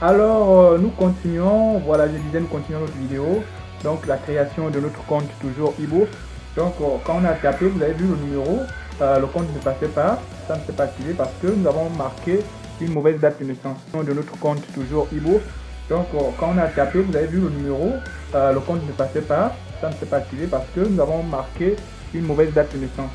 Alors, euh, nous continuons, voilà, je disais, nous continuons notre vidéo. Donc, la création de notre compte, toujours e-bourse. Donc, euh, quand on a tapé, vous avez vu le numéro, euh, le compte ne passait pas, ça ne s'est pas activé parce que nous avons marqué une mauvaise date de naissance de notre compte, toujours e-bourse. Donc, quand on a tapé, vous avez vu le numéro, le compte ne passait pas, ça ne s'est pas activé parce que nous avons marqué une mauvaise date de naissance.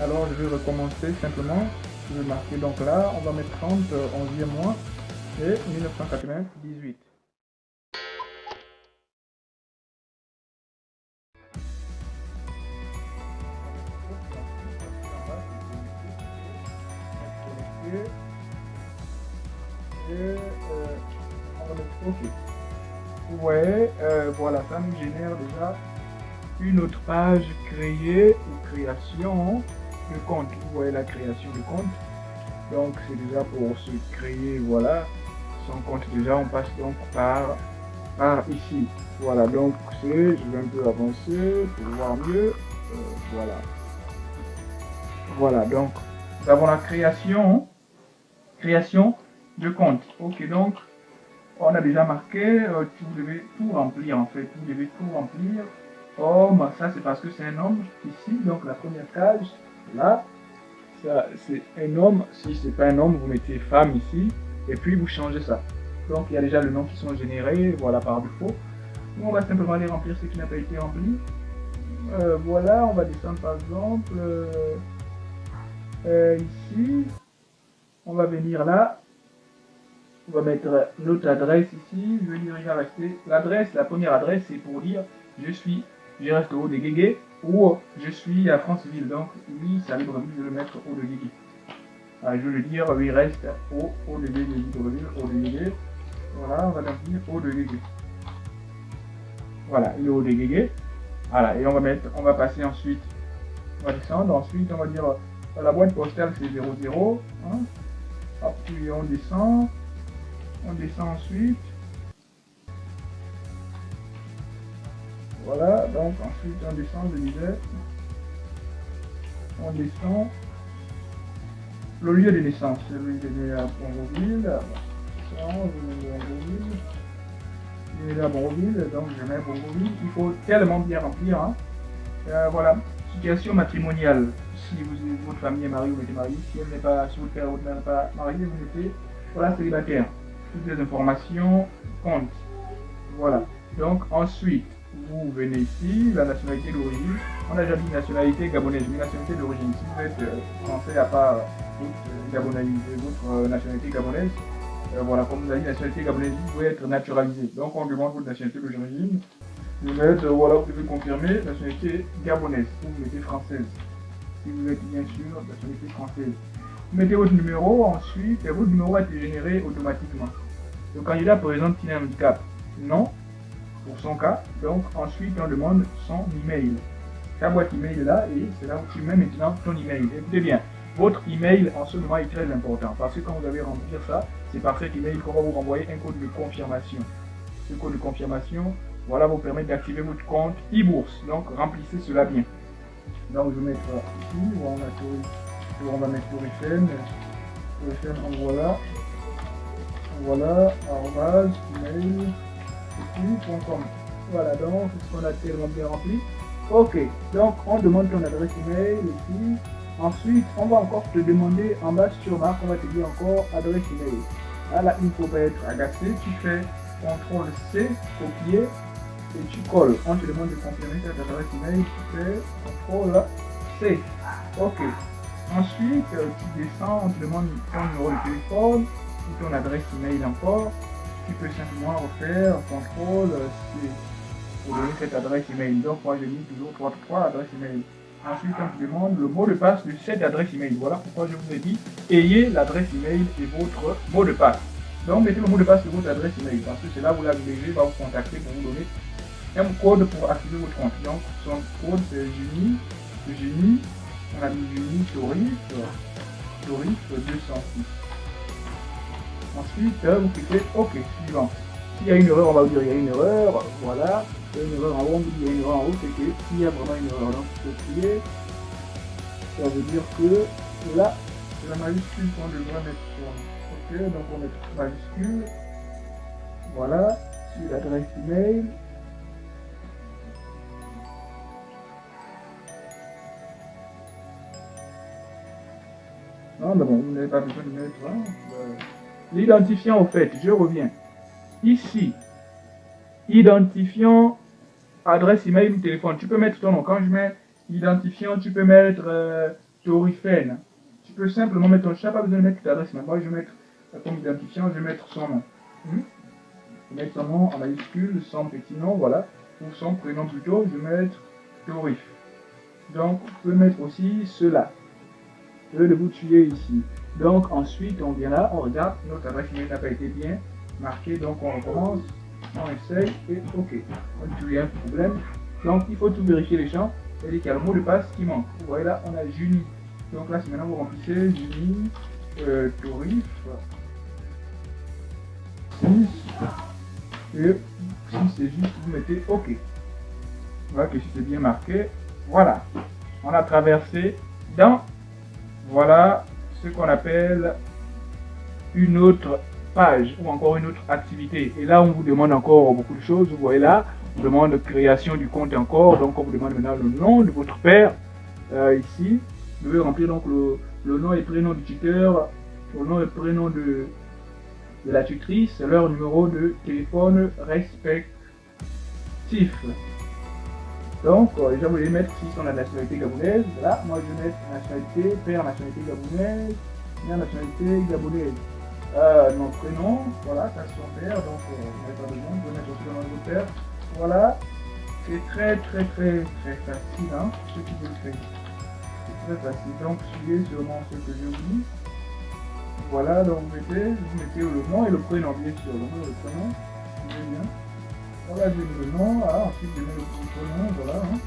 Alors, je vais recommencer simplement. Je vais marquer donc là, on va mettre 30, 11e mois et 1998. Et euh, on va mettre OK. Vous voyez, voilà, ça nous génère déjà une autre page créée ou création de compte. Vous voyez la création de compte. Donc c'est déjà pour se créer, voilà, son compte déjà, on passe donc par, par ici. Voilà, donc je vais un peu avancer pour voir mieux. Euh, voilà. Voilà, donc nous avons la création, création de compte. Ok, donc on a déjà marqué, euh, vous devez tout remplir en fait, vous devez tout remplir. Homme, ça c'est parce que c'est un homme ici, donc la première case, là, ça c'est un homme, si c'est pas un homme, vous mettez femme ici, et puis vous changez ça. Donc il y a déjà le nom qui sont générés, voilà par défaut. On va simplement aller remplir ce qui n'a pas été rempli. Euh, voilà, on va descendre par exemple euh, euh, ici. On va venir là. On va mettre notre adresse ici. Je vais dire il va rester l'adresse. La première adresse c'est pour dire je suis, je reste au haut des Guégué ou je suis à Franceville. Donc oui, ça libre, vais le mettre au haut de Guégué. Ah, je veux dire, il reste au haut de Libreville, au de Voilà, on va au de Guégué. Voilà, le haut de Guégué. Voilà, et on va mettre, on va passer ensuite, on va descendre, ensuite on va dire, la boîte postale c'est 00. Hein. Hop, puis on descend, on descend ensuite. Voilà, donc ensuite on descend, je disais. On descend. Le lieu de naissance, celui de à Bonville. Il est à Bonville, donc je mets Bonville. Il faut tellement bien remplir. Hein. Euh, voilà. Situation matrimoniale. Si vous, votre famille est mariée, vous mettez marié. Si elle pas, si votre père ou votre pas marié, vous mettez voilà célibataire. Toutes les informations comptent. Voilà. Donc ensuite, vous venez ici, la nationalité d'origine. On a déjà dit nationalité gabonaise, une nationalité d'origine. Si vous êtes euh, français à part votre euh, nationalité gabonaise. Euh, voilà, comme vous avez dit, nationalité gabonaise, pouvez être naturalisé. Donc on demande votre nationalité d'origine. Vous êtes, euh, voilà, vous devez confirmer nationalité gabonaise ou vous mettez française. Si vous êtes bien sûr nationalité française. Vous mettez votre numéro ensuite et votre numéro a été généré automatiquement. Le candidat présente qu'il a un handicap Non, pour son cas. Donc ensuite on demande son email. Ta boîte email est là et c'est là où tu mets maintenant ton email. Écoutez bien, votre email en ce moment est très important parce que quand vous allez remplir ça, c'est par cet email qu'on va vous renvoyer un code de confirmation. Ce code de confirmation, voilà, vous permet d'activer votre compte e-bourse. Donc, remplissez cela bien. Donc, je vais mettre ici, on, a on va mettre Oriflame. Oriflame, on voilà. Voilà, arrobase, email, Voilà, donc, ce qu'on a tellement bien rempli. Ok, donc on demande ton adresse email ici. Ensuite, on va encore te demander en bas sur marque, on va te dire encore adresse email. Là, il ne faut pas être agacé. Tu fais CTRL C, copier, et tu colles. On te demande de confirmer ta adresse email, tu fais CTRL C. Ok. Ensuite, euh, tu descends, on te demande ton numéro de téléphone ou ton adresse email encore. Tu peux simplement refaire CTRL C pour donner cette adresse email. Donc, moi, j'ai mis toujours 3, 3 adresses email. Ensuite, on vous demande le mot de passe de cette adresse email. Voilà pourquoi je vous ai dit, ayez l'adresse email et votre mot de passe. Donc, mettez le mot de passe de votre adresse email parce que c'est là où la VG va vous contacter pour vous donner un code pour activer votre compte. Son code c'est Juni, Juni, on a mis Juni Torif, Torif 206. Ensuite, vous cliquez OK, suivant. S'il y a une erreur, on va vous dire il y a une erreur, voilà. Il y a une erreur en haut, il y a une erreur en haut, c'est qu'il y a vraiment une erreur. Donc, copier, ça veut dire que là, c'est la majuscule qu'on devrait mettre. Ok, donc on met majuscule. Voilà, sur l'adresse email. Non, mais bon, vous n'avez pas besoin de mettre. Hein, euh, L'identifiant, au fait, je reviens. Ici, identifiant adresse email ou téléphone. Tu peux mettre ton nom. Quand je mets identifiant, tu peux mettre euh. Tu peux simplement mettre ton chat, pas besoin de mettre ta adresse. Moi, je vais mettre comme identifiant, je vais mettre son nom. Hmm? Je vais mettre son nom en majuscule, son petit nom, voilà. Ou son prénom plutôt, je vais mettre Torif. Donc, vous pouvez mettre aussi cela. Je vais le tuer ici. Donc, ensuite, on vient là, on regarde, notre adresse email n'a pas été bien marquée, donc on recommence on essaye et OK. On problème. Donc il faut tout vérifier les champs. C'est-à-dire qu'il y a le mot de passe qui manque. Vous voyez là, on a Juni. Donc là, c'est maintenant vous remplissez Juni, euh, Torif, 6. Et si c'est juste, vous mettez OK. Voilà que si c'est bien marqué. Voilà. On a traversé dans, voilà, ce qu'on appelle une autre page ou encore une autre activité. Et là, on vous demande encore beaucoup de choses. Vous voyez là, on demande création du compte encore. Donc, on vous demande maintenant le nom de votre père. Euh, ici, vous devez remplir donc le, le, nom et prénom du tuteur, le nom et prénom de, de la tutrice, leur numéro de téléphone respectif. Donc, euh, déjà, vous allez mettre si sont la nationalité gabonaise. Là, moi, je vais mettre nationalité, père, nationalité gabonaise, mère, nationalité gabonaise euh, nom, prénom, voilà, ça son père, donc euh, vous n'avez pas besoin de aussi le nom de père. Voilà, c'est très très très très facile, hein, ce qui vous le faire. C'est très facile, donc suivez sûrement ce que je vous dis. Voilà, donc vous mettez, vous mettez le nom et le prénom, bien sûr, le nom et le prénom, suivez bien. Voilà, mets le nom, ah, ensuite je mets le prénom, voilà. Hein.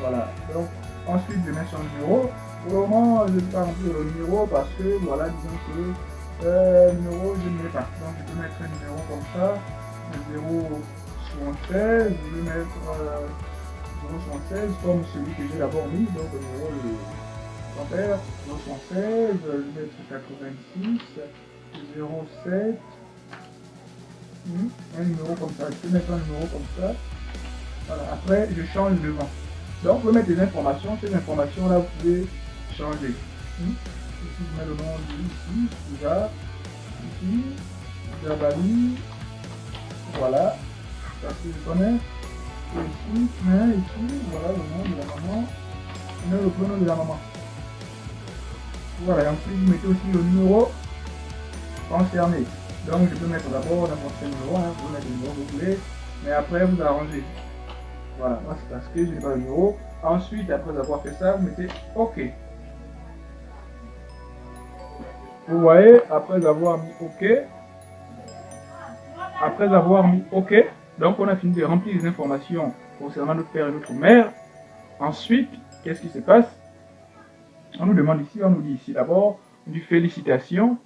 Voilà, donc ensuite je mets son numéro. Pour le moment, je ne vais pas le numéro parce que, voilà, disons que euh, numéro, je ne mets pas. Donc, je peux mettre un numéro comme ça. 076. Je vais mettre euh, 076 comme celui que j'ai d'abord mis. Donc, le numéro de mon père. 076. Je vais mettre 86. 07. Un numéro comme ça. Je peux mettre un numéro comme ça. Après, je change le vent. Donc, vous pouvez mettre des informations. Ces informations-là, vous pouvez changer. Hmm? Ici je mets le nom ici, déjà, ici, Jabali, voilà, parce que je connais, et ici, mais ici, voilà le nom de la maman, et le prénom de la maman. Voilà, et ensuite vous mettez aussi le numéro concerné. Donc je peux mettre d'abord n'importe quel numéro, hein, vous mettez le numéro que vous voulez, mais après vous arrangez. Voilà, moi c'est parce que je n'ai pas le numéro. Ensuite, après avoir fait ça, vous mettez OK. Vous voyez, après avoir mis OK, après avoir mis OK, donc on a fini de remplir les informations concernant notre père et notre mère. Ensuite, qu'est-ce qui se passe? On nous demande ici, on nous dit ici d'abord, du félicitations.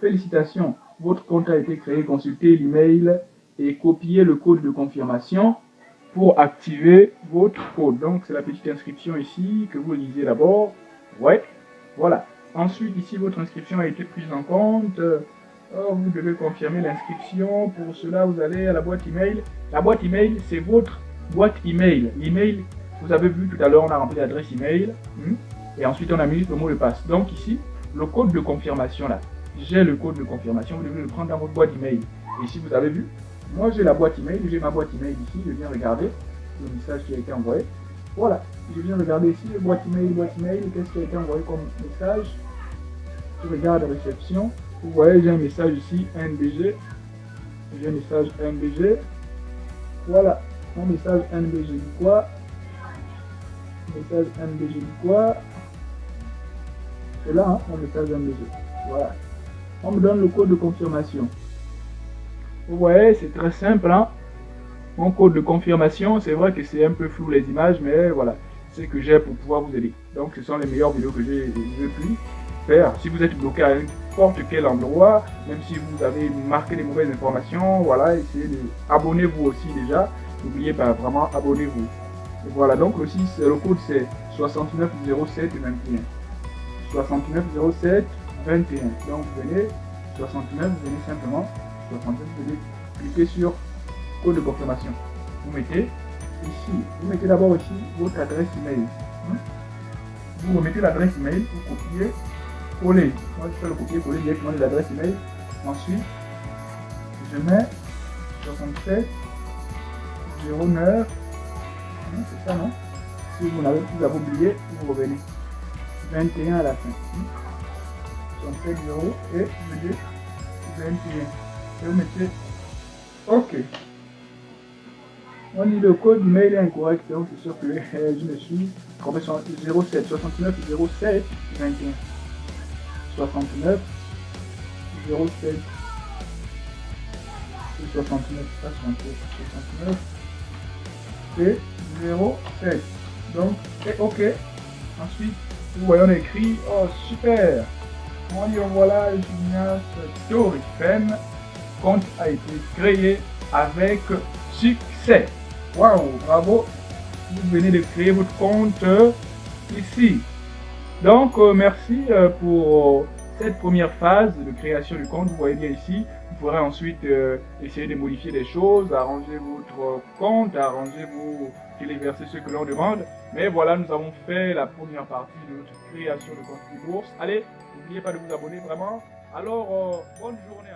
Félicitations, votre compte a été créé, consultez l'email et copiez le code de confirmation pour activer votre code. Donc c'est la petite inscription ici que vous lisez d'abord. Ouais, voilà. Ensuite, ici, votre inscription a été prise en compte. vous devez confirmer l'inscription. Pour cela, vous allez à la boîte email. La boîte email, c'est votre boîte email. L'email, vous avez vu tout à l'heure, on a rempli l'adresse email. Hmm, et ensuite, on a mis le mot de passe. Donc ici, le code de confirmation là. J'ai le code de confirmation. Vous devez le prendre dans votre boîte email. Ici, vous avez vu, moi j'ai la boîte email. J'ai ma boîte email ici. Je viens regarder le message qui a été envoyé. Voilà, je viens regarder ici, boîte email, boîte email, qu'est-ce qui a été envoyé comme message? Regarde réception. Vous voyez, j'ai un message ici, NBG. J'ai un message NBG. Voilà, mon message NBG du quoi? Message NBG du quoi? C'est là, hein, mon message NBG. Voilà. On me donne le code de confirmation. Vous voyez, c'est très simple. Hein? Mon code de confirmation, c'est vrai que c'est un peu flou les images, mais voilà, c'est ce que j'ai pour pouvoir vous aider. Donc, ce sont les meilleures vidéos que j'ai pu Si vous êtes bloqué à n'importe quel endroit, même si vous avez marqué des mauvaises informations, voilà, essayez de abonnez-vous aussi déjà. N'oubliez pas, vraiment, abonnez-vous. Voilà, donc le 6, le code c'est 6907 21. 6907 21. Donc vous venez, 69, vous venez simplement, 69, vous venez cliquez sur code de confirmation. Vous mettez ici, vous mettez d'abord ici votre adresse email. Hein? Vous remettez l'adresse email, vous copiez, coller. Moi, je fais le copier-coller directement de l'adresse email. Ensuite, je mets 67 09 hein, c'est ça non? Si vous n'avez plus à oublié vous revenez. 21 à la fin. 67 0 et 21 et vous mettez ok. On dit le code mail est incorrect donc c'est sûr que je me suis trompé sur 07 69 07 21 69 07 69 69 et 07 donc c'est ok. Ensuite vous voyez on écrit oh super. On dit voilà Julien Storifem compte a été créé avec succès. Waouh bravo. Vous venez de créer votre compte ici donc euh, merci euh, pour cette première phase de création du compte vous voyez bien ici vous pourrez ensuite euh, essayer de modifier des choses, arranger votre compte, arranger vos téléverser ce que l'on demande. Mais voilà, nous avons fait la première partie de notre création de compte de bourse. Allez, n'oubliez pas de vous abonner vraiment. Alors, bonne journée.